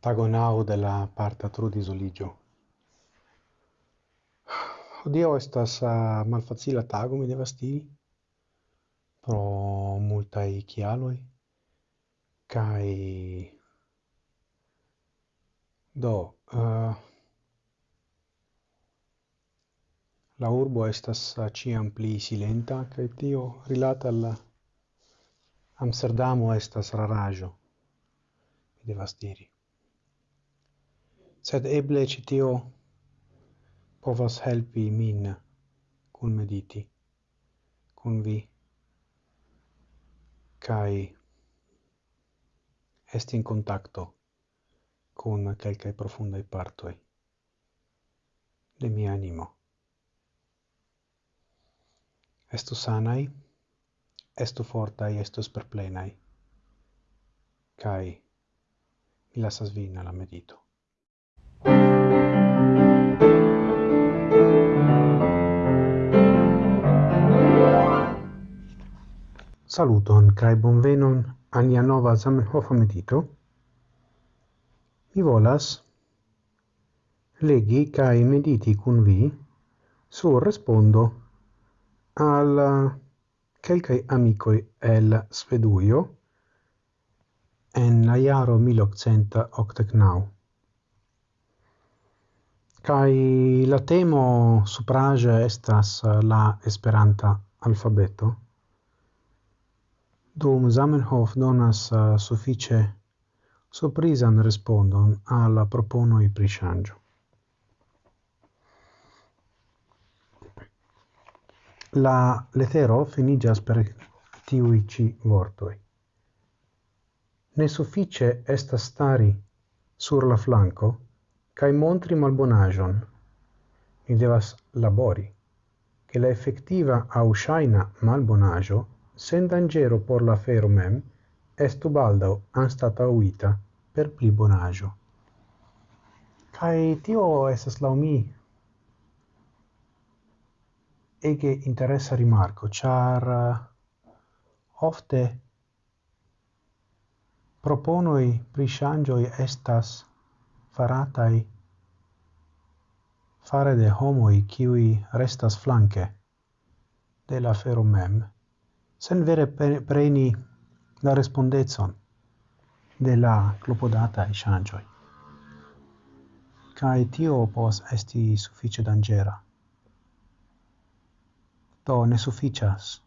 tagonau de la parta trudisoligio. Odio estas uh, malfacila tago, mi devas diri, pro multai chialoi, kai do uh, la urbo estas ah, ciam pli silenta kai tio rilata al Amsterdamo estas rarajo mi devas diri sed eble ci tio povas helpi min cun mediti cun vi kai est in contacto con quelcae profundai partoi de mia animo. Estu sanai, estu fortai, estu sperplenai, kai mi lasas vin alla medito. Saluton kai bonvenon al nia nova Zamenhof medito. Mi volas legi kai mediti kun vi su respondo al kelkai amicoi el Sveduio en la jaro 1889. Kai la temo suprage estas la Esperanta alfabeto dum Zamenhof donas uh, suffice surprisan respondon alla proponoi i shangio. La letero finigas per tiui ci vortoi. Ne suffice est stari sur la flanco cae montri malbonagion. Mi devas labori, che la effettiva au shaina malbonagio sen dangero por la fero mem, estu baldau anstatauita per pli bonaggio. Kai tio esas lau mi ege interessa rimarco, char uh, ofte proponoi prishangioi estas faratai fare de homoi kiwi restas flanque de la fero mem, sen vere preni la respondezon de la clopodata échangeoi. Cae tio pos esti suffice dangera. To ne sufficias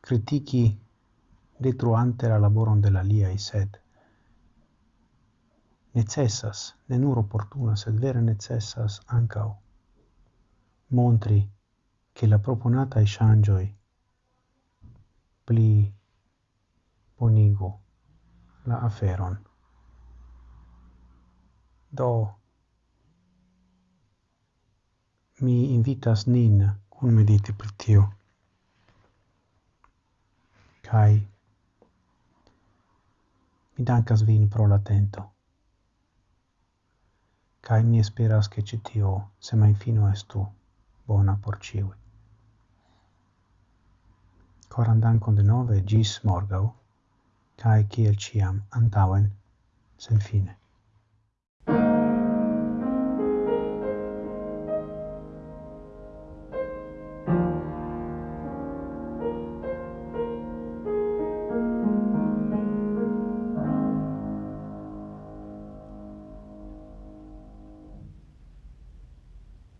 critici detruante la laboron de la i sed necessas, ne nur opportuna, sed vere necessas ancao montri che la proponata échangeoi pli bonigu la aferon. Do, mi invitas nin cun mediti pri tio. Kai, mi dankas vin pro l'atento. Kai mi esperas che citio, se mai fino estu, bona por ciui. Coran dankon denove, gis morgau, cae ciel ciam antauen, sen fine.